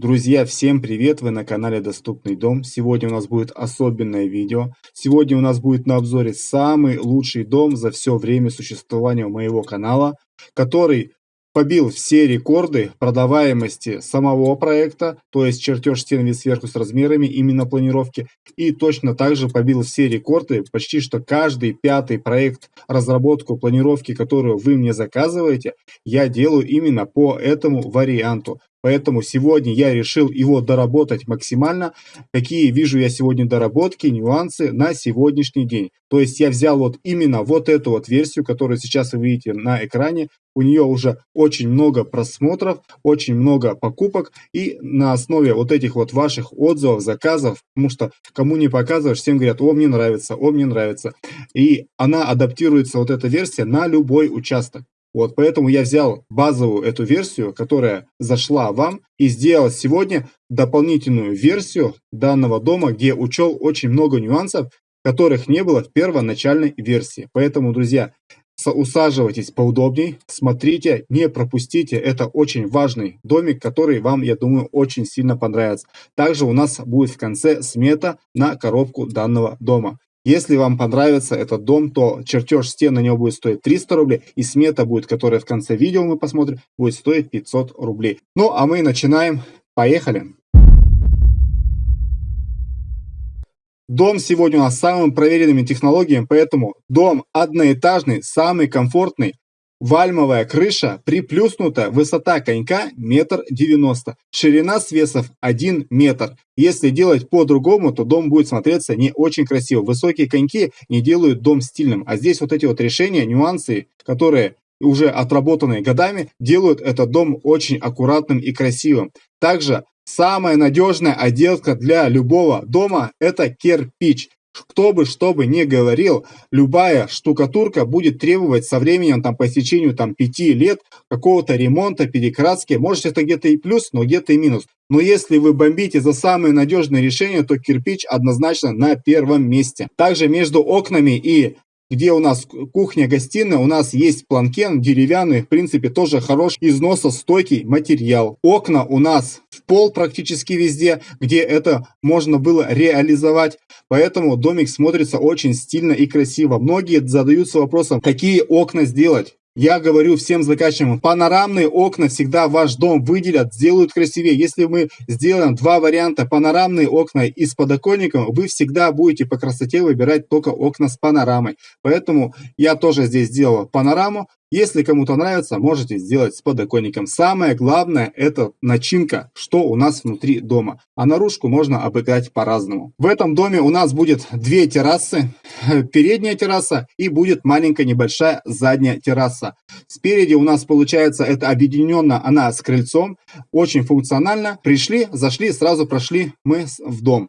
Друзья, всем привет! Вы на канале Доступный дом. Сегодня у нас будет особенное видео. Сегодня у нас будет на обзоре самый лучший дом за все время существования моего канала, который побил все рекорды продаваемости самого проекта, то есть чертеж стен вид сверху с размерами именно планировки, и точно также побил все рекорды, почти что каждый пятый проект разработку планировки, которую вы мне заказываете, я делаю именно по этому варианту. Поэтому сегодня я решил его доработать максимально. Какие вижу я сегодня доработки, нюансы на сегодняшний день. То есть я взял вот именно вот эту вот версию, которую сейчас вы видите на экране. У нее уже очень много просмотров, очень много покупок. И на основе вот этих вот ваших отзывов, заказов, потому что кому не показываешь, всем говорят, о, мне нравится, о, мне нравится. И она адаптируется, вот эта версия, на любой участок. Вот, поэтому я взял базовую эту версию, которая зашла вам, и сделал сегодня дополнительную версию данного дома, где учел очень много нюансов, которых не было в первоначальной версии. Поэтому, друзья, усаживайтесь поудобней, смотрите, не пропустите. Это очень важный домик, который вам, я думаю, очень сильно понравится. Также у нас будет в конце смета на коробку данного дома. Если вам понравится этот дом, то чертеж стен на него будет стоить 300 рублей, и смета будет, которая в конце видео мы посмотрим, будет стоить 500 рублей. Ну, а мы начинаем. Поехали! Дом сегодня у нас с самыми проверенными технологиями, поэтому дом одноэтажный, самый комфортный, Вальмовая крыша приплюснута, высота конька метр девяносто, ширина свесов 1 метр. Если делать по-другому, то дом будет смотреться не очень красиво. Высокие коньки не делают дом стильным, а здесь вот эти вот решения, нюансы, которые уже отработанные годами, делают этот дом очень аккуратным и красивым. Также самая надежная отделка для любого дома – это кирпич. Кто бы что бы ни говорил, любая штукатурка будет требовать со временем, там, по истечению там, 5 лет какого-то ремонта, перекраски. Может, это где-то и плюс, но где-то и минус. Но если вы бомбите за самые надежные решения, то кирпич однозначно на первом месте. Также между окнами и где у нас кухня-гостиная, у нас есть планкен деревянный, в принципе, тоже хороший износостойкий материал. Окна у нас в пол практически везде, где это можно было реализовать. Поэтому домик смотрится очень стильно и красиво. Многие задаются вопросом, какие окна сделать. Я говорю всем заказчикам, панорамные окна всегда ваш дом выделят, сделают красивее. Если мы сделаем два варианта, панорамные окна и с подоконником, вы всегда будете по красоте выбирать только окна с панорамой. Поэтому я тоже здесь сделал панораму, если кому-то нравится, можете сделать с подоконником. Самое главное это начинка, что у нас внутри дома. А наружку можно обыграть по-разному. В этом доме у нас будет две террасы. Передняя терраса и будет маленькая небольшая задняя терраса. Спереди у нас получается это объединенно она с крыльцом. Очень функционально. Пришли, зашли, сразу прошли мы в дом.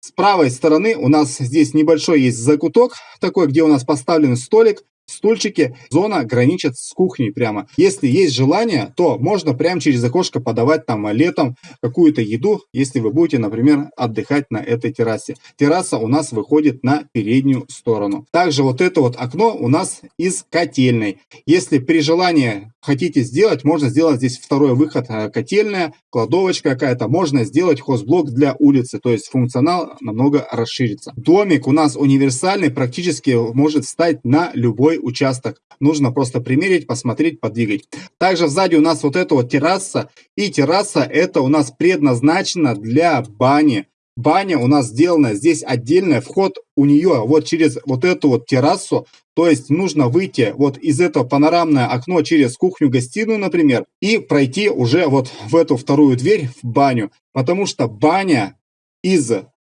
С правой стороны у нас здесь небольшой есть закуток, такой, где у нас поставлен столик стульчики. Зона граничит с кухней прямо. Если есть желание, то можно прямо через окошко подавать там летом какую-то еду, если вы будете, например, отдыхать на этой террасе. Терраса у нас выходит на переднюю сторону. Также вот это вот окно у нас из котельной. Если при желании хотите сделать, можно сделать здесь второй выход, э, котельная, кладовочка какая-то. Можно сделать хозблок для улицы, то есть функционал намного расширится. Домик у нас универсальный, практически может встать на любой участок. Нужно просто примерить, посмотреть, подвигать. Также сзади у нас вот эта вот терраса. И терраса это у нас предназначена для бани. Баня у нас сделана здесь отдельная, вход у нее вот через вот эту вот террасу, то есть нужно выйти вот из этого панорамное окно через кухню-гостиную, например, и пройти уже вот в эту вторую дверь в баню, потому что баня из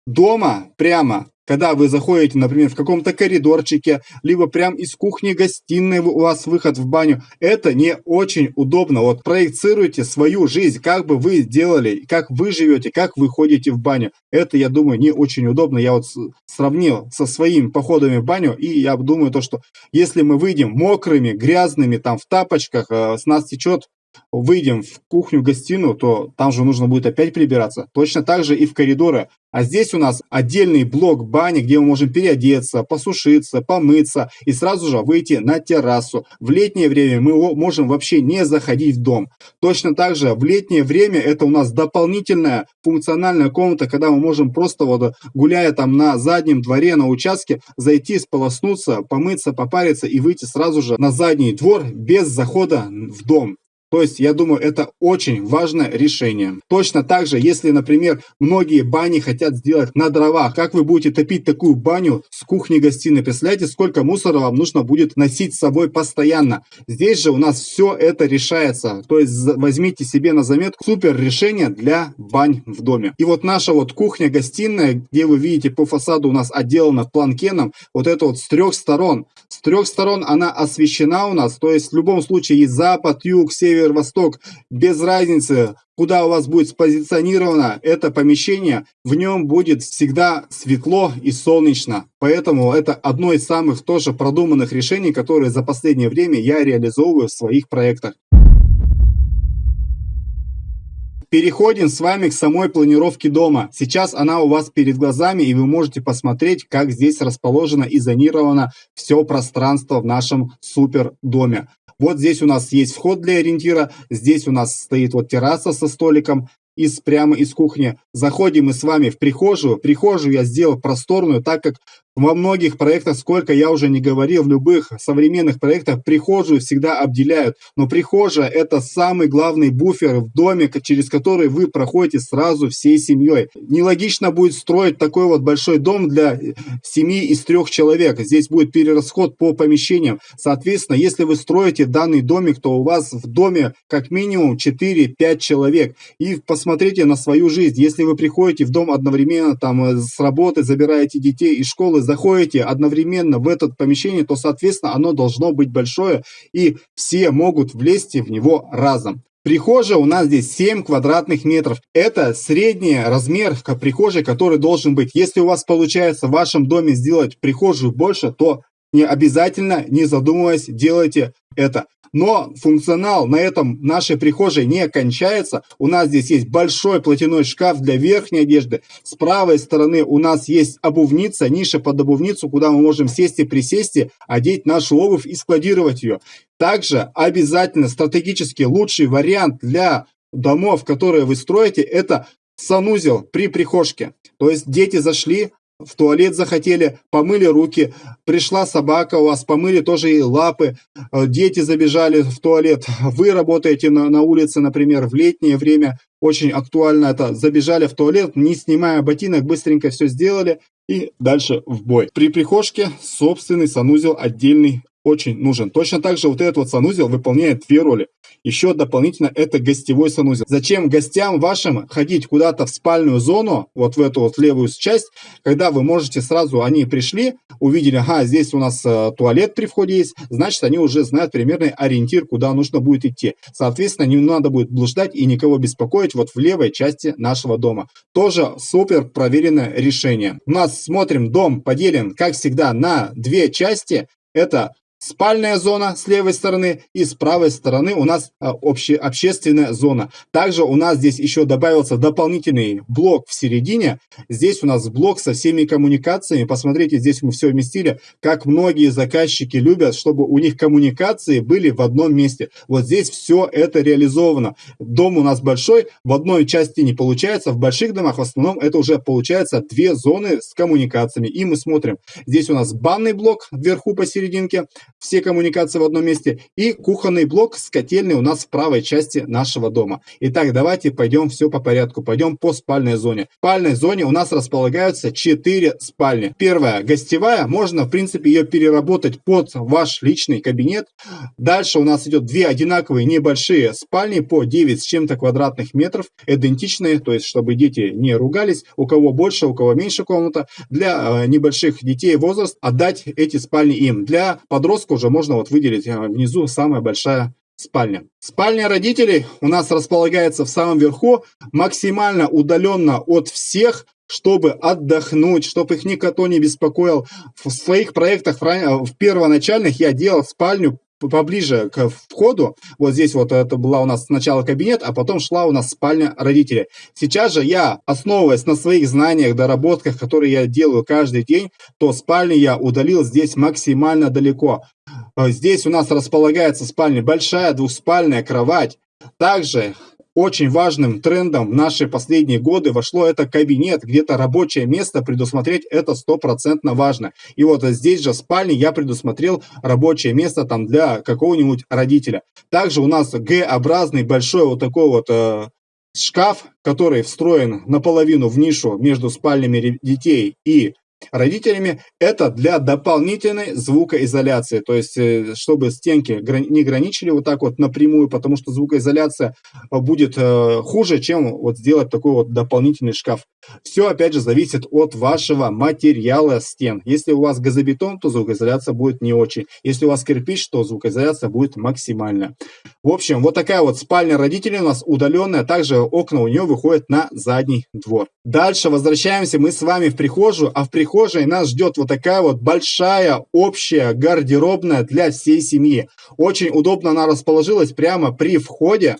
дома прямо когда вы заходите, например, в каком-то коридорчике, либо прям из кухни-гостиной у вас выход в баню, это не очень удобно. Вот проецируйте свою жизнь, как бы вы делали, как вы живете, как вы ходите в баню. Это, я думаю, не очень удобно. Я вот сравнил со своими походами в баню, и я думаю то, что если мы выйдем мокрыми, грязными, там в тапочках, э, с нас течет выйдем в кухню-гостиную, то там же нужно будет опять прибираться. Точно так же и в коридоры. А здесь у нас отдельный блок бани, где мы можем переодеться, посушиться, помыться и сразу же выйти на террасу. В летнее время мы можем вообще не заходить в дом. Точно так же в летнее время это у нас дополнительная функциональная комната, когда мы можем просто вот гуляя там на заднем дворе, на участке, зайти, сполоснуться, помыться, попариться и выйти сразу же на задний двор без захода в дом. То есть, я думаю, это очень важное решение. Точно так же, если, например, многие бани хотят сделать на дровах, как вы будете топить такую баню с кухни-гостиной? Представляете, сколько мусора вам нужно будет носить с собой постоянно? Здесь же у нас все это решается. То есть, возьмите себе на заметку супер решение для бань в доме. И вот наша вот кухня-гостиная, где вы видите по фасаду у нас отделана планкеном, вот это вот с трех сторон. С трех сторон она освещена у нас, то есть в любом случае и запад, юг, север, север-восток, без разницы, куда у вас будет спозиционировано это помещение, в нем будет всегда светло и солнечно. Поэтому это одно из самых тоже продуманных решений, которые за последнее время я реализовываю в своих проектах. Переходим с вами к самой планировке дома. Сейчас она у вас перед глазами, и вы можете посмотреть, как здесь расположено и зонировано все пространство в нашем супер доме. Вот здесь у нас есть вход для ориентира, здесь у нас стоит вот терраса со столиком, из, прямо из кухни. Заходим мы с вами в прихожую. Прихожую я сделал просторную, так как во многих проектах, сколько я уже не говорил, в любых современных проектах прихожую всегда обделяют. Но прихожая – это самый главный буфер в доме, через который вы проходите сразу всей семьей. Нелогично будет строить такой вот большой дом для семьи из трех человек. Здесь будет перерасход по помещениям. Соответственно, если вы строите данный домик, то у вас в доме как минимум 4-5 человек. И посмотрите на свою жизнь. Если вы приходите в дом одновременно там э, с работы, забираете детей из школы, заходите одновременно в это помещение, то, соответственно, оно должно быть большое, и все могут влезть в него разом. Прихожая у нас здесь 7 квадратных метров. Это средний размер прихожей, который должен быть. Если у вас получается в вашем доме сделать прихожую больше, то не обязательно, не задумываясь, делайте это. Но функционал на этом нашей прихожей не кончается. У нас здесь есть большой платяной шкаф для верхней одежды. С правой стороны у нас есть обувница, ниша под обувницу, куда мы можем сесть и присесть, одеть нашу обувь и складировать ее. Также обязательно стратегически лучший вариант для домов, которые вы строите, это санузел при прихожке. То есть дети зашли, в туалет захотели, помыли руки, пришла собака у вас, помыли тоже и лапы, э, дети забежали в туалет, вы работаете на, на улице, например, в летнее время, очень актуально это, забежали в туалет, не снимая ботинок, быстренько все сделали и дальше в бой. При прихожке собственный санузел отдельный очень нужен. Точно так же вот этот вот санузел выполняет две роли. Еще дополнительно это гостевой санузел. Зачем гостям вашим ходить куда-то в спальную зону, вот в эту вот левую часть, когда вы можете сразу, они пришли, увидели, ага, здесь у нас э, туалет при входе есть, значит, они уже знают примерный ориентир, куда нужно будет идти. Соответственно, не надо будет блуждать и никого беспокоить вот в левой части нашего дома. Тоже супер проверенное решение. У нас, смотрим, дом поделен, как всегда, на две части. Это спальная зона с левой стороны и с правой стороны у нас а, обще, общественная зона. Также у нас здесь еще добавился дополнительный блок в середине. Здесь у нас блок со всеми коммуникациями. Посмотрите, здесь мы все вместили, как многие заказчики любят, чтобы у них коммуникации были в одном месте. Вот здесь все это реализовано. Дом у нас большой, в одной части не получается, в больших домах в основном это уже получается две зоны с коммуникациями. И мы смотрим, здесь у нас банный блок вверху посерединке, все коммуникации в одном месте, и кухонный блок с котельной у нас в правой части нашего дома. Итак, давайте пойдем все по порядку, пойдем по спальной зоне. В спальной зоне у нас располагаются 4 спальни. Первая, гостевая, можно в принципе ее переработать под ваш личный кабинет. Дальше у нас идет две одинаковые небольшие спальни по 9 с чем-то квадратных метров, идентичные, то есть чтобы дети не ругались, у кого больше, у кого меньше комната. Для э, небольших детей возраст отдать эти спальни им. Для подростков подростка уже можно вот выделить э, внизу самая большая спальня. Спальня родителей у нас располагается в самом верху, максимально удаленно от всех, чтобы отдохнуть, чтобы их никто не беспокоил. В своих проектах, в первоначальных, я делал спальню поближе к входу. Вот здесь вот это была у нас сначала кабинет, а потом шла у нас спальня родителей. Сейчас же я, основываясь на своих знаниях, доработках, которые я делаю каждый день, то спальню я удалил здесь максимально далеко. Э, здесь у нас располагается спальня большая, двухспальная кровать. Также очень важным трендом в наши последние годы вошло это кабинет, где-то рабочее место предусмотреть это стопроцентно важно. И вот здесь же в спальне я предусмотрел рабочее место там для какого-нибудь родителя. Также у нас Г-образный большой вот такой вот э, шкаф, который встроен наполовину в нишу между спальнями детей и родителями, это для дополнительной звукоизоляции. То есть, э, чтобы стенки не граничили вот так вот напрямую, потому что звукоизоляция э, будет э, хуже, чем вот сделать такой вот дополнительный шкаф. Все, опять же, зависит от вашего материала стен. Если у вас газобетон, то звукоизоляция будет не очень. Если у вас кирпич, то звукоизоляция будет максимальная. В общем, вот такая вот спальня родителей у нас удаленная. Также окна у нее выходят на задний двор. Дальше возвращаемся мы с вами в прихожую, а в прихожую прихожей нас ждет вот такая вот большая общая гардеробная для всей семьи. Очень удобно она расположилась прямо при входе.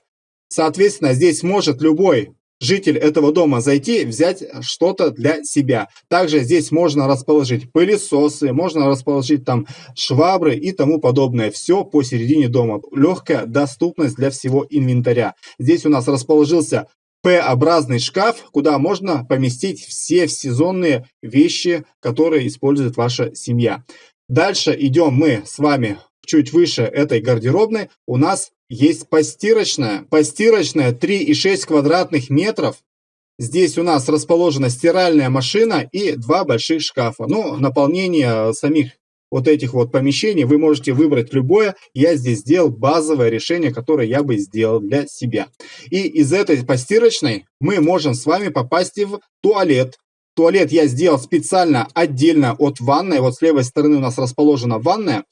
Соответственно, здесь может любой житель этого дома зайти, взять что-то для себя. Также здесь можно расположить пылесосы, можно расположить там швабры и тому подобное. Все посередине дома. Легкая доступность для всего инвентаря. Здесь у нас расположился П-образный шкаф, куда можно поместить все сезонные вещи, которые использует ваша семья. Дальше идем мы с вами чуть выше этой гардеробной. У нас есть постирочная. Постирочная 3,6 квадратных метров. Здесь у нас расположена стиральная машина и два больших шкафа. Ну, наполнение самих вот этих вот помещений вы можете выбрать любое. Я здесь сделал базовое решение, которое я бы сделал для себя. И из этой постирочной мы можем с вами попасть в туалет. Туалет я сделал специально отдельно от ванной. Вот с левой стороны у нас расположена ванная,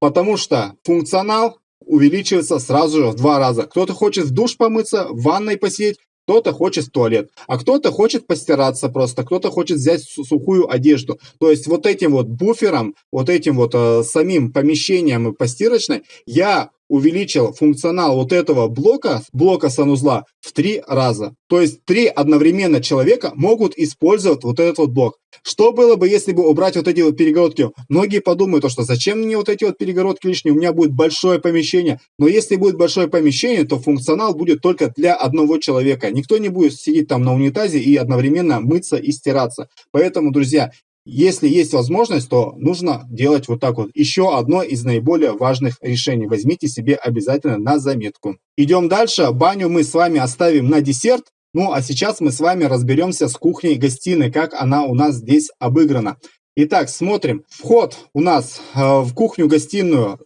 потому что функционал увеличивается сразу же в два раза. Кто-то хочет в душ помыться, в ванной посидеть, кто-то хочет в туалет, а кто-то хочет постираться просто, кто-то хочет взять сухую одежду. То есть вот этим вот буфером, вот этим вот э, самим помещением постирочной я увеличил функционал вот этого блока, блока санузла в три раза. То есть три одновременно человека могут использовать вот этот вот блок. Что было бы, если бы убрать вот эти вот перегородки? Многие подумают, то, что зачем мне вот эти вот перегородки лишние, у меня будет большое помещение. Но если будет большое помещение, то функционал будет только для одного человека. Никто не будет сидеть там на унитазе и одновременно мыться и стираться. Поэтому, друзья, если есть возможность, то нужно делать вот так вот. Еще одно из наиболее важных решений. Возьмите себе обязательно на заметку. Идем дальше. Баню мы с вами оставим на десерт. Ну, а сейчас мы с вами разберемся с кухней-гостиной, как она у нас здесь обыграна. Итак, смотрим. Вход у нас э, в кухню-гостиную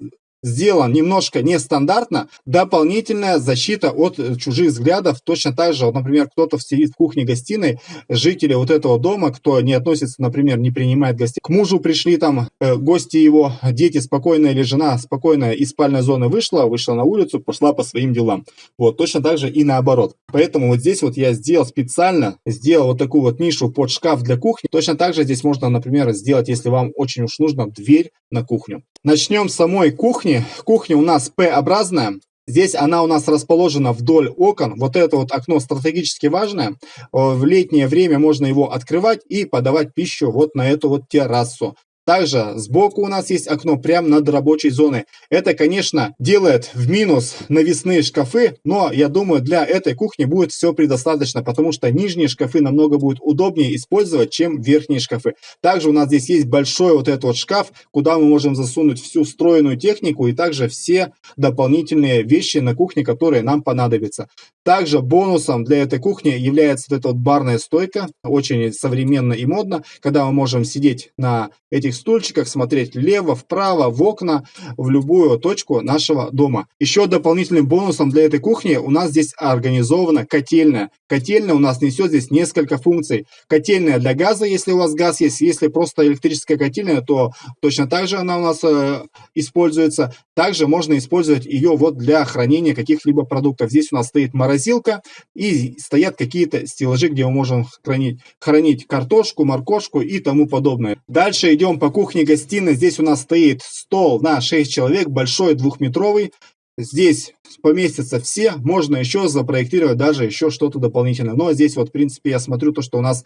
сделан немножко нестандартно, дополнительная защита от э, чужих взглядов, точно так же, вот, например, кто-то сидит в кухне-гостиной, жители вот этого дома, кто не относится, например, не принимает гостей, к мужу пришли там э, гости его, дети спокойно или жена спокойно из спальной зоны вышла, вышла на улицу, пошла по своим делам. Вот, точно так же и наоборот. Поэтому вот здесь вот я сделал специально, сделал вот такую вот нишу под шкаф для кухни. Точно так же здесь можно, например, сделать, если вам очень уж нужно, дверь на кухню. Начнем с самой кухни. Кухня у нас П-образная. Здесь она у нас расположена вдоль окон. Вот это вот окно стратегически важное. В летнее время можно его открывать и подавать пищу вот на эту вот террасу. Также сбоку у нас есть окно прямо над рабочей зоной. Это, конечно, делает в минус навесные шкафы, но я думаю, для этой кухни будет все предостаточно, потому что нижние шкафы намного будет удобнее использовать, чем верхние шкафы. Также у нас здесь есть большой вот этот вот шкаф, куда мы можем засунуть всю встроенную технику и также все дополнительные вещи на кухне, которые нам понадобятся. Также бонусом для этой кухни является вот эта вот барная стойка, очень современно и модно, когда мы можем сидеть на этих стульчиках, смотреть влево, вправо, в окна, в любую точку нашего дома. Еще дополнительным бонусом для этой кухни у нас здесь организована котельная. Котельная у нас несет здесь несколько функций. Котельная для газа, если у вас газ есть, если просто электрическая котельная, то точно так же она у нас э, используется. Также можно использовать ее вот для хранения каких-либо продуктов. Здесь у нас стоит морозилка и стоят какие-то стеллажи, где мы можем хранить, хранить картошку, моркошку и тому подобное. Дальше идем по кухне-гостиной. Здесь у нас стоит стол на 6 человек, большой двухметровый. Здесь поместятся все, можно еще запроектировать даже еще что-то дополнительное. Но здесь вот, в принципе, я смотрю то, что у нас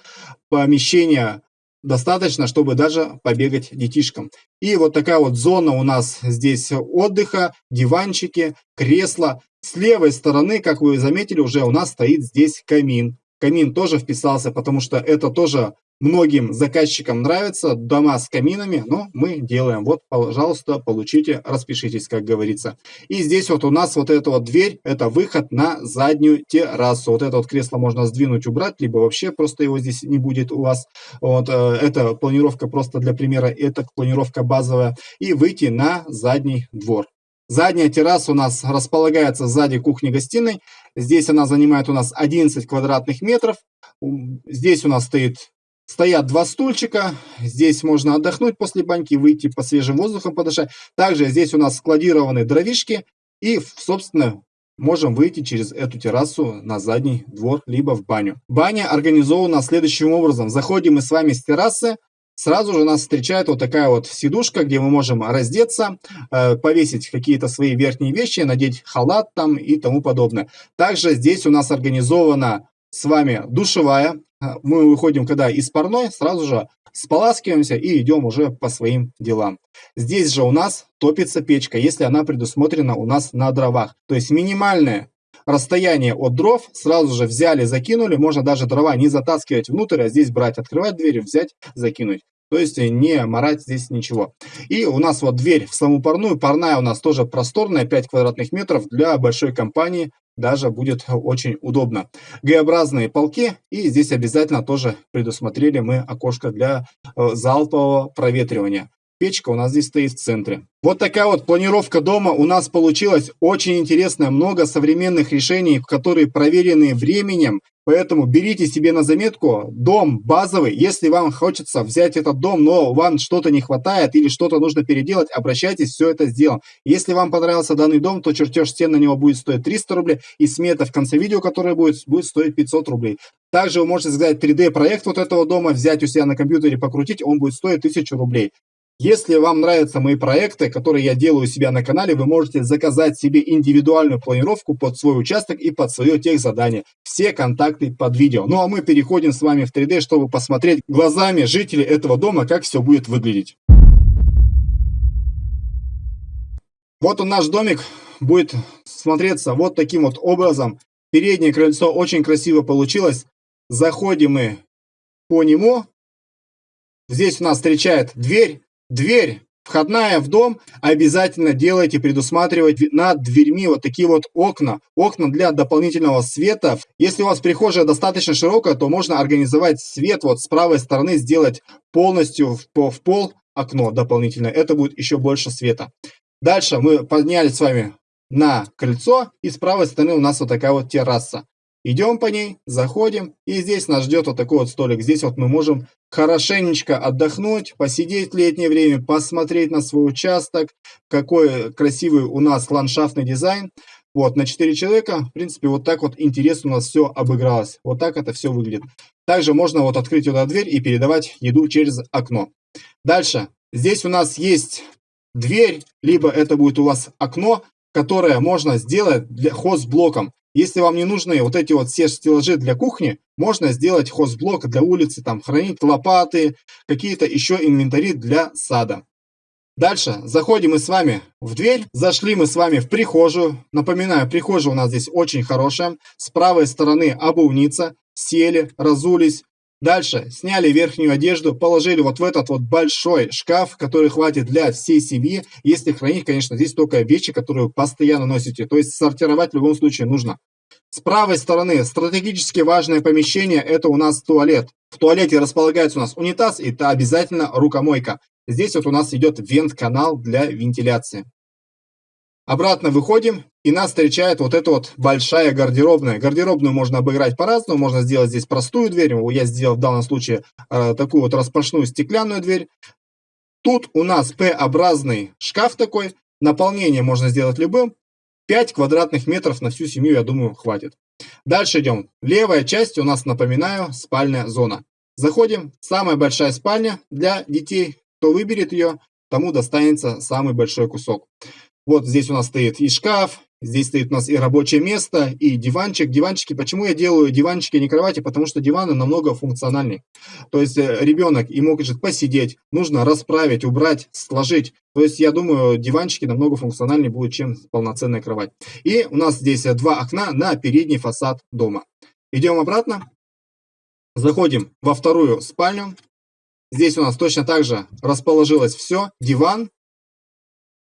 помещение достаточно, чтобы даже побегать детишкам. И вот такая вот зона у нас здесь отдыха, диванчики, кресла. С левой стороны, как вы заметили, уже у нас стоит здесь камин. Камин тоже вписался, потому что это тоже Многим заказчикам нравятся дома с каминами, но мы делаем. Вот, пожалуйста, получите, распишитесь, как говорится. И здесь вот у нас вот эта вот дверь, это выход на заднюю террасу. Вот это вот кресло можно сдвинуть, убрать, либо вообще просто его здесь не будет у вас. Вот, э, это планировка просто для примера, это планировка базовая. И выйти на задний двор. Задняя терраса у нас располагается сзади кухни-гостиной. Здесь она занимает у нас 11 квадратных метров. Здесь у нас стоит Стоят два стульчика, здесь можно отдохнуть после баньки, выйти по свежим воздухам подышать. Также здесь у нас складированы дровишки и, собственно, можем выйти через эту террасу на задний двор, либо в баню. Баня организована следующим образом. Заходим мы с вами с террасы, Сразу же нас встречает вот такая вот сидушка, где мы можем раздеться, э, повесить какие-то свои верхние вещи, надеть халат там и тому подобное. Также здесь у нас организована с вами душевая. А, мы выходим, когда из парной, сразу же споласкиваемся и идем уже по своим делам. Здесь же у нас топится печка, если она предусмотрена у нас на дровах. То есть минимальное расстояние от дров сразу же взяли, закинули. Можно даже дрова не затаскивать внутрь, а здесь брать, открывать дверь, взять, закинуть. То есть не морать здесь ничего. И у нас вот дверь в саму парную. Парная у нас тоже просторная, 5 квадратных метров для большой компании даже будет очень удобно. Г-образные полки и здесь обязательно тоже предусмотрели мы окошко для э, залпового проветривания. Печка у нас здесь стоит в центре. Вот такая вот планировка дома у нас получилась. Очень интересная, много современных решений, которые проверены временем. Поэтому берите себе на заметку дом базовый. Если вам хочется взять этот дом, но вам что-то не хватает или что-то нужно переделать, обращайтесь, все это сделаем. Если вам понравился данный дом, то чертеж стен на него будет стоить 300 рублей, и смета в конце видео, которое будет, будет стоить 500 рублей. Также вы можете взять 3D проект вот этого дома, взять у себя на компьютере, покрутить, он будет стоить 1000 рублей. Если вам нравятся мои проекты, которые я делаю у себя на канале, вы можете заказать себе индивидуальную планировку под свой участок и под свое техзадание. Все контакты под видео. Ну а мы переходим с вами в 3D, чтобы посмотреть глазами жителей этого дома, как все будет выглядеть. Вот он наш домик будет смотреться вот таким вот образом. Переднее крыльцо очень красиво получилось. Заходим мы по нему. Здесь у нас встречает дверь. Дверь входная в дом обязательно делайте, предусматривать над дверьми вот такие вот окна. Окна для дополнительного света. Если у вас прихожая достаточно широкая, то можно организовать свет вот с правой стороны, сделать полностью в, в пол окно дополнительное. Это будет еще больше света. Дальше мы поднялись с вами на крыльцо, и с правой стороны у нас вот такая вот терраса. Идем по ней, заходим, и здесь нас ждет вот такой вот столик. Здесь вот мы можем хорошенечко отдохнуть, посидеть в летнее время, посмотреть на свой участок, какой красивый у нас ландшафтный дизайн. Вот, на 4 человека, в принципе, вот так вот интересно у нас все обыгралось. Вот так это все выглядит. Также можно вот открыть туда дверь и передавать еду через окно. Дальше. Здесь у нас есть дверь, либо это будет у вас окно, которое можно сделать для хозблоком. Если вам не нужны вот эти вот все стеллажи для кухни, можно сделать хозблок для улицы, там хранить лопаты, какие-то еще инвентари для сада. Дальше заходим мы с вами в дверь, зашли мы с вами в прихожую. Напоминаю, прихожая у нас здесь очень хорошая. С правой стороны обувница, сели, разулись, Дальше сняли верхнюю одежду, положили вот в этот вот большой шкаф, который хватит для всей семьи. Если хранить, конечно, здесь только вещи, которые вы постоянно носите. То есть сортировать в любом случае нужно. С правой стороны стратегически важное помещение – это у нас туалет. В туалете располагается у нас унитаз и это обязательно рукомойка. Здесь вот у нас идет вент-канал для вентиляции. Обратно выходим, и нас встречает вот эта вот большая гардеробная. Гардеробную можно обыграть по-разному, можно сделать здесь простую дверь. Я сделал в данном случае э, такую вот распашную стеклянную дверь. Тут у нас П-образный шкаф такой. Наполнение можно сделать любым. 5 квадратных метров на всю семью, я думаю, хватит. Дальше идем. Левая часть у нас, напоминаю, спальная зона. Заходим. Самая большая спальня для детей. Кто выберет ее, тому достанется самый большой кусок. Вот здесь у нас стоит и шкаф, Здесь стоит у нас и рабочее место, и диванчик. Диванчики, почему я делаю диванчики, а не кровати? Потому что диваны намного функциональнее. То есть э, ребенок и может посидеть, нужно расправить, убрать, сложить. То есть я думаю, диванчики намного функциональнее будут, чем полноценная кровать. И у нас здесь два окна на передний фасад дома. Идем обратно. Заходим во вторую спальню. Здесь у нас точно так же расположилось все. Диван.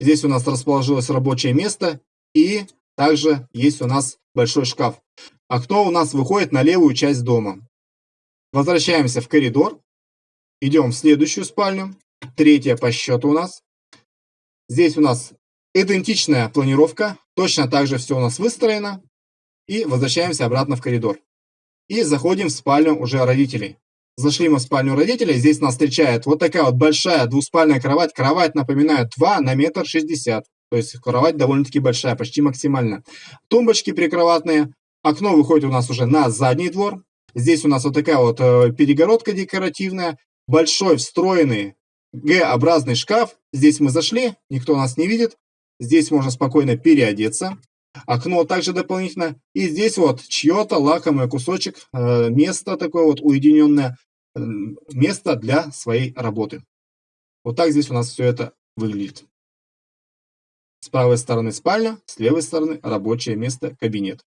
Здесь у нас расположилось рабочее место и также есть у нас большой шкаф. Окно у нас выходит на левую часть дома. Возвращаемся в коридор. Идем в следующую спальню. Третья по счету у нас. Здесь у нас идентичная планировка. Точно так же все у нас выстроено. И возвращаемся обратно в коридор. И заходим в спальню уже родителей. Зашли мы в спальню родителей. Здесь нас встречает вот такая вот большая двуспальная кровать. Кровать, напоминаю, 2 на метр шестьдесят. То есть кровать довольно-таки большая, почти максимально. Тумбочки прикроватные. Окно выходит у нас уже на задний двор. Здесь у нас вот такая вот э, перегородка декоративная. Большой встроенный Г-образный шкаф. Здесь мы зашли, никто нас не видит. Здесь можно спокойно переодеться. Окно также дополнительно. И здесь вот чье-то лакомый кусочек, э, место такое вот уединенное, место для своей работы. Вот так здесь у нас все это выглядит. С правой стороны спальня, с левой стороны рабочее место, кабинет.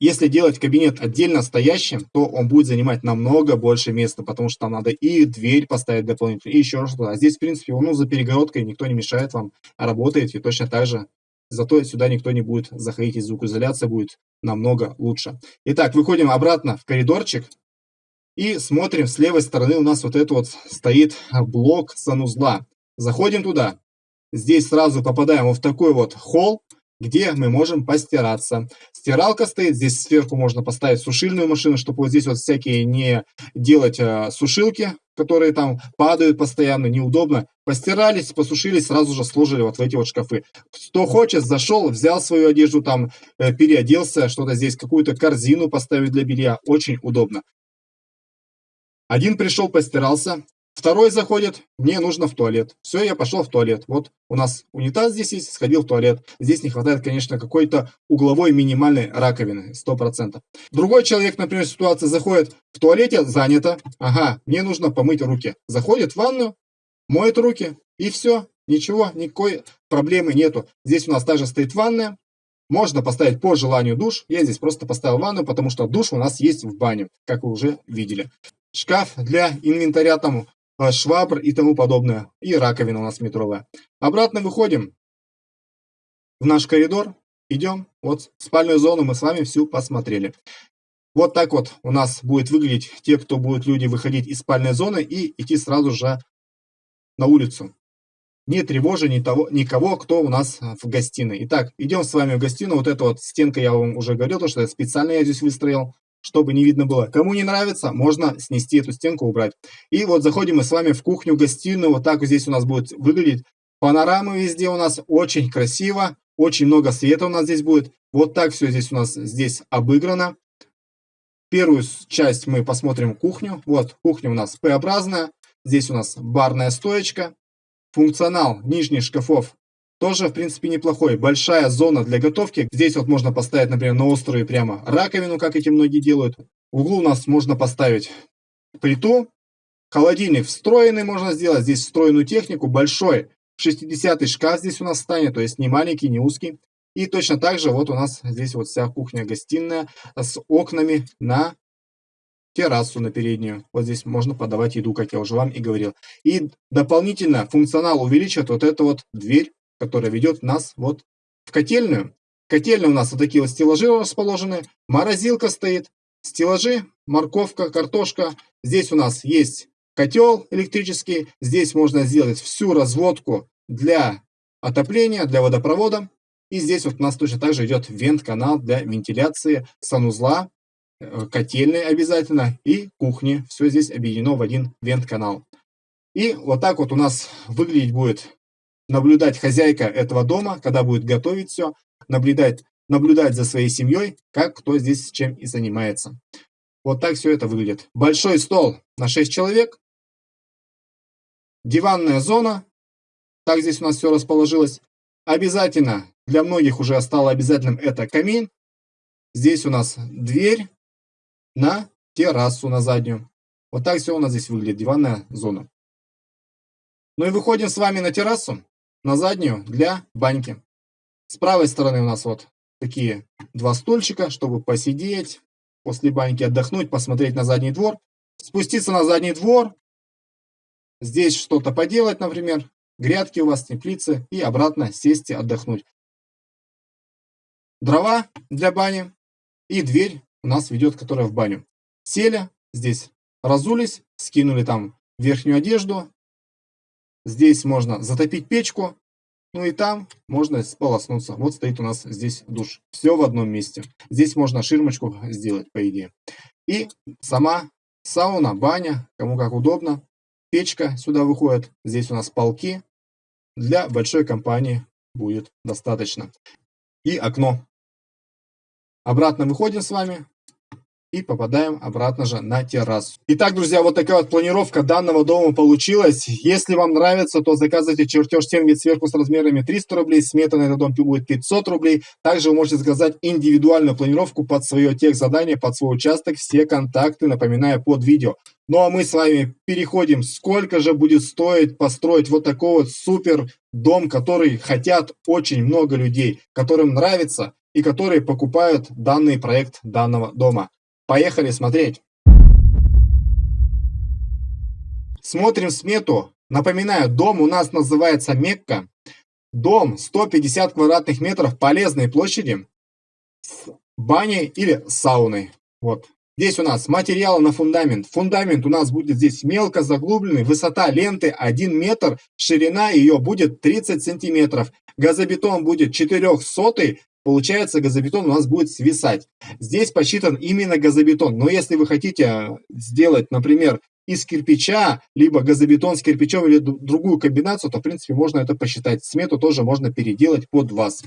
Если делать кабинет отдельно стоящим, то он будет занимать намного больше места, потому что там надо и дверь поставить дополнительно, и еще что-то. А здесь, в принципе, ну, за перегородкой никто не мешает вам, работаете точно так же. Зато сюда никто не будет заходить, и звукоизоляция будет намного лучше. Итак, выходим обратно в коридорчик и смотрим, с левой стороны у нас вот это вот стоит блок санузла. Заходим туда. Здесь сразу попадаем в такой вот холл, где мы можем постираться. Стиралка стоит, здесь сверху можно поставить сушильную машину, чтобы вот здесь вот всякие не делать э, сушилки, которые там падают постоянно, неудобно. Постирались, посушились, сразу же сложили вот в эти вот шкафы. Кто хочет, зашел, взял свою одежду там, э, переоделся, что-то здесь, какую-то корзину поставить для белья. Очень удобно. Один пришел, постирался, Второй заходит, мне нужно в туалет. Все, я пошел в туалет. Вот у нас унитаз здесь есть, сходил в туалет. Здесь не хватает, конечно, какой-то угловой минимальной раковины, 100%. Другой человек, например, ситуация заходит, в туалете занято, ага, мне нужно помыть руки. Заходит в ванну, моет руки, и все, ничего, никакой проблемы нету. Здесь у нас также стоит ванная, можно поставить по желанию душ. Я здесь просто поставил ванну, потому что душ у нас есть в бане, как вы уже видели. Шкаф для инвентаря там швабр и тому подобное. И раковина у нас метровая. Обратно выходим в наш коридор. Идем. Вот спальную зону мы с вами всю посмотрели. Вот так вот у нас будет выглядеть те, кто будут люди выходить из спальной зоны и идти сразу же на улицу. Не тревожа ни того, никого, кто у нас в гостиной. Итак, идем с вами в гостиную. Вот эта вот стенка, я вам уже говорил, что специально я здесь выстроил чтобы не видно было. Кому не нравится, можно снести эту стенку, убрать. И вот заходим мы с вами в кухню-гостиную. Вот так вот здесь у нас будет выглядеть. Панорамы везде у нас очень красиво. Очень много света у нас здесь будет. Вот так все здесь у нас здесь обыграно. Первую часть мы посмотрим кухню. Вот кухня у нас П-образная. Здесь у нас барная стоечка. Функционал нижних шкафов тоже, в принципе, неплохой. Большая зона для готовки. Здесь вот можно поставить, например, на острую прямо раковину, как эти многие делают. В углу у нас можно поставить плиту. Холодильник встроенный можно сделать. Здесь встроенную технику. Большой 60-й шкаф здесь у нас станет. То есть не маленький, не узкий. И точно так же вот у нас здесь вот вся кухня-гостиная с окнами на террасу на переднюю. Вот здесь можно подавать еду, как я уже вам и говорил. И дополнительно функционал увеличивает вот эту вот дверь которая ведет нас вот в котельную. Котельная у нас вот такие вот стеллажи расположены, морозилка стоит, стеллажи, морковка, картошка. Здесь у нас есть котел электрический, здесь можно сделать всю разводку для отопления, для водопровода. И здесь вот у нас точно также идет вент-канал для вентиляции санузла, э, котельной обязательно и кухни. Все здесь объединено в один вент-канал. И вот так вот у нас выглядеть будет наблюдать хозяйка этого дома, когда будет готовить все, наблюдать, наблюдать за своей семьей, как кто здесь чем и занимается. Вот так все это выглядит. Большой стол на 6 человек, диванная зона, так здесь у нас все расположилось. Обязательно, для многих уже стало обязательным это камин. Здесь у нас дверь на террасу, на заднюю. Вот так все у нас здесь выглядит, диванная зона. Ну и выходим с вами на террасу, на заднюю, для баньки. С правой стороны у нас вот такие два стульчика, чтобы посидеть, после баньки отдохнуть, посмотреть на задний двор. Спуститься на задний двор, здесь что-то поделать, например, грядки у вас, теплицы, и обратно сесть и отдохнуть. Дрова для бани и дверь у нас ведет, которая в баню. Сели, здесь разулись, скинули там верхнюю одежду. Здесь можно затопить печку, ну и там можно сполоснуться. Вот стоит у нас здесь душ. Все в одном месте. Здесь можно ширмочку сделать, по идее. И сама сауна, баня, кому как удобно. Печка сюда выходит. Здесь у нас полки. Для большой компании будет достаточно. И окно. Обратно выходим с вами и попадаем обратно же на террасу. Итак, друзья, вот такая вот планировка данного дома получилась. Если вам нравится, то заказывайте чертеж стен вид сверху с размерами 300 рублей, смета на этот дом будет 500 рублей. Также вы можете заказать индивидуальную планировку под свое тех задание, под свой участок. Все контакты, напоминаю, под видео. Ну а мы с вами переходим, сколько же будет стоить построить вот такой вот супер дом, который хотят очень много людей, которым нравится и которые покупают данный проект данного дома. Поехали смотреть. Смотрим смету. Напоминаю, дом у нас называется Мекка. Дом 150 квадратных метров полезной площади с баней или сауной. Вот. Здесь у нас материалы на фундамент. Фундамент у нас будет здесь мелко заглубленный. Высота ленты 1 метр. Ширина ее будет 30 сантиметров. Газобетон будет 400 получается газобетон у нас будет свисать. Здесь посчитан именно газобетон, но если вы хотите сделать, например, из кирпича, либо газобетон с кирпичом или другую комбинацию, то в принципе можно это посчитать. Смету тоже можно переделать под вас.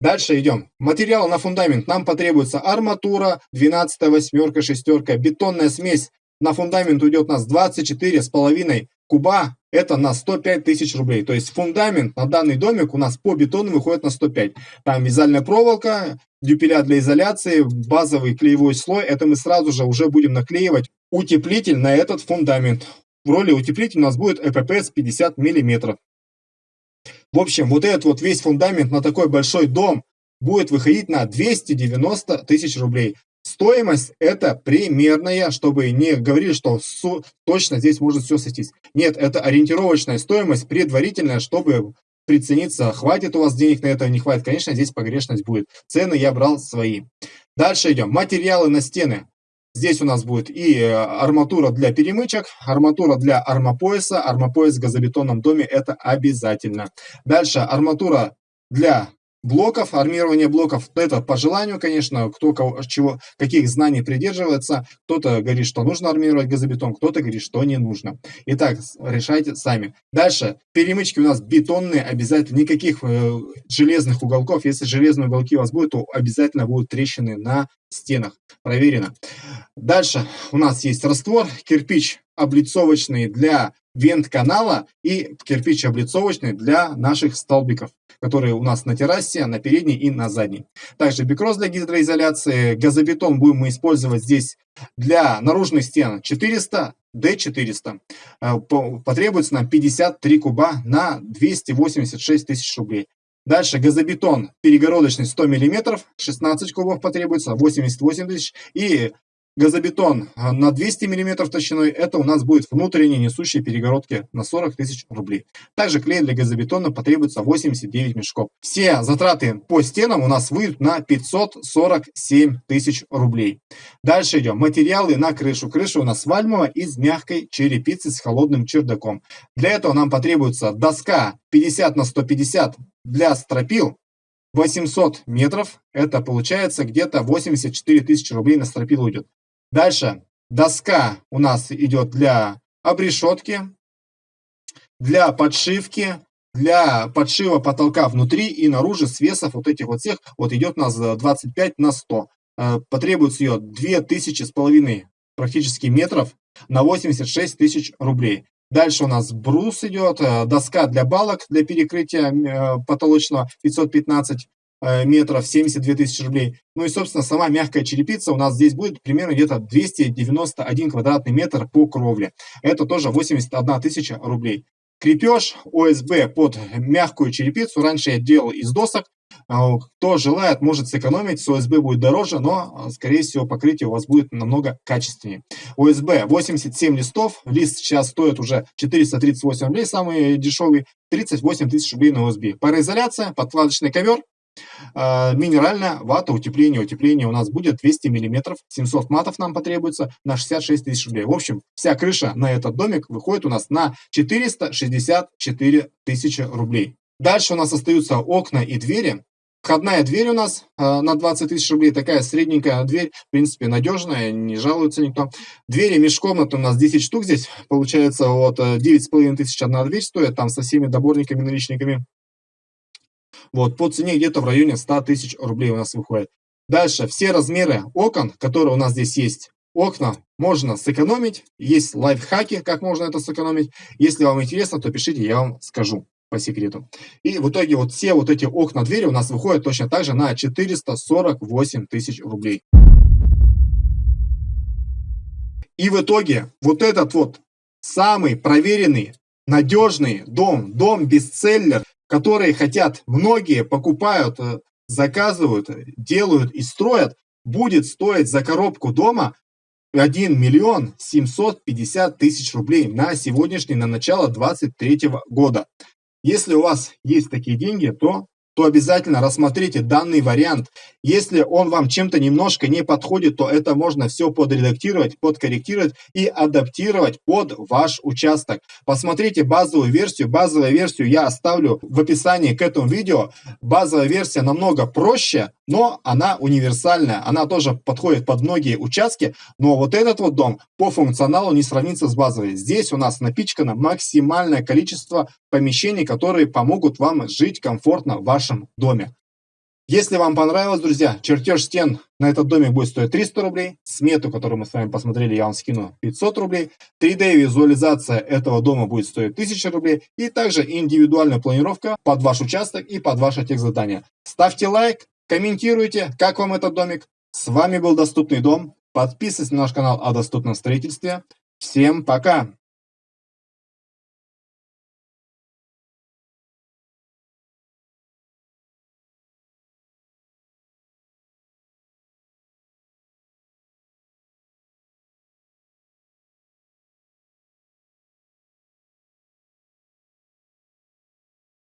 Дальше идем. Материал на фундамент. Нам потребуется арматура, 12 восьмерка, шестерка, бетонная смесь. На фундамент уйдет у нас 24,5 куба это на 105 тысяч рублей. То есть фундамент на данный домик у нас по бетону выходит на 105. Там вязальная проволока, дюпеля для изоляции, базовый клеевой слой. Это мы сразу же уже будем наклеивать утеплитель на этот фундамент. В роли утеплителя у нас будет ЭППС 50 миллиметров. В общем, вот этот вот весь фундамент на такой большой дом будет выходить на 290 тысяч рублей. Стоимость это примерная, чтобы не говорили, что точно здесь может все сойтись. Нет, это ориентировочная стоимость, предварительная, чтобы прицениться, хватит у вас денег на это, не хватит. Конечно, здесь погрешность будет. Цены я брал свои. Дальше идем. Материалы на стены. Здесь у нас будет и э, арматура для перемычек, арматура для армопояса. Армопояс в газобетонном доме это обязательно. Дальше арматура для блоков, армирование блоков, это по желанию, конечно, кто кого, чего, каких знаний придерживается. Кто-то говорит, что нужно армировать газобетон, кто-то говорит, что не нужно. Итак, решайте сами. Дальше, перемычки у нас бетонные, обязательно, никаких э, железных уголков. Если железные уголки у вас будут, то обязательно будут трещины на стенах. Проверено. Дальше у нас есть раствор, кирпич облицовочный для вент-канала и кирпич облицовочный для наших столбиков которые у нас на террасе, на передней и на задней. Также бикроз для гидроизоляции, газобетон будем мы использовать здесь для наружных стен 400, D400. Э, потребуется нам 53 куба на 286 тысяч рублей. Дальше газобетон перегородочный 100 мм, 16 кубов потребуется, 88 тысяч. И Газобетон а, на 200 мм толщиной, это у нас будет внутренние несущие перегородки на 40 тысяч рублей. Также клей для газобетона потребуется 89 мешков. Все затраты по стенам у нас выйдут на 547 тысяч рублей. Дальше идем. Материалы на крышу. Крыша у нас вальмовая из мягкой черепицы с холодным чердаком. Для этого нам потребуется доска 50 на 150 для стропил, 800 метров, это получается где-то 84 тысячи рублей на стропил уйдет. Дальше доска у нас идет для обрешетки, для подшивки, для подшива потолка внутри и наружу свесов вот этих вот всех, вот идет у нас 25 на 100. Э, потребуется ее 2000 с половиной практически метров на 86 тысяч рублей. Дальше у нас брус идет, э, доска для балок для перекрытия э, потолочного 515 метров, 72 тысячи рублей. Ну и, собственно, сама мягкая черепица у нас здесь будет примерно где-то 291 квадратный метр по кровле. Это тоже 81 тысяча рублей. Крепеж ОСБ под мягкую черепицу. Раньше я делал из досок. А, кто желает, может сэкономить. С ОСБ будет дороже, но, скорее всего, покрытие у вас будет намного качественнее. ОСБ 87 листов. Лист сейчас стоит уже 438 рублей, самый дешевый. 38 тысяч рублей на ОСБ. Пароизоляция, подкладочный ковер. А, минеральная вата утепление. Утепление у нас будет 200 миллиметров, 700 матов нам потребуется на 66 тысяч рублей. В общем, вся крыша на этот домик выходит у нас на 464 тысячи рублей. Дальше у нас остаются окна и двери. Входная дверь у нас э, на 20 тысяч рублей, такая средненькая дверь, в принципе, надежная, не жалуется никто. Двери межкомнаты у нас 10 штук здесь, получается, вот 9,5 тысяч одна дверь стоит, там со всеми доборниками, наличниками. Вот, по цене где-то в районе 100 тысяч рублей у нас выходит. Дальше, все размеры окон, которые у нас здесь есть. Окна можно сэкономить, есть лайфхаки, как можно это сэкономить. Если вам интересно, то пишите, я вам скажу по секрету. И в итоге вот все вот эти окна, двери у нас выходят точно так же на 448 тысяч рублей. И в итоге вот этот вот самый проверенный, надежный дом, дом-бестселлер, которые хотят, многие покупают, э, заказывают, делают и строят, будет стоить за коробку дома 1 миллион 750 тысяч рублей на сегодняшний, на начало 2023 года. Если у вас есть такие деньги, то то обязательно рассмотрите данный вариант. Если он вам чем-то немножко не подходит, то это можно все подредактировать, подкорректировать и адаптировать под ваш участок. Посмотрите базовую версию. Базовую версию я оставлю в описании к этому видео. Базовая версия намного проще, но она универсальная. Она тоже подходит под многие участки, но вот этот вот дом по функционалу не сравнится с базовой. Здесь у нас напичкано максимальное количество помещений, которые помогут вам жить комфортно в вашем доме. Если вам понравилось, друзья, чертеж стен на этот домик будет стоить 300 рублей. Смету, которую мы с вами посмотрели, я вам скину 500 рублей. 3D-визуализация этого дома будет стоить 1000 рублей. И также индивидуальная планировка под ваш участок и под ваше техзадание. Ставьте лайк, комментируйте, как вам этот домик. С вами был Доступный дом. Подписывайтесь на наш канал о доступном строительстве. Всем пока!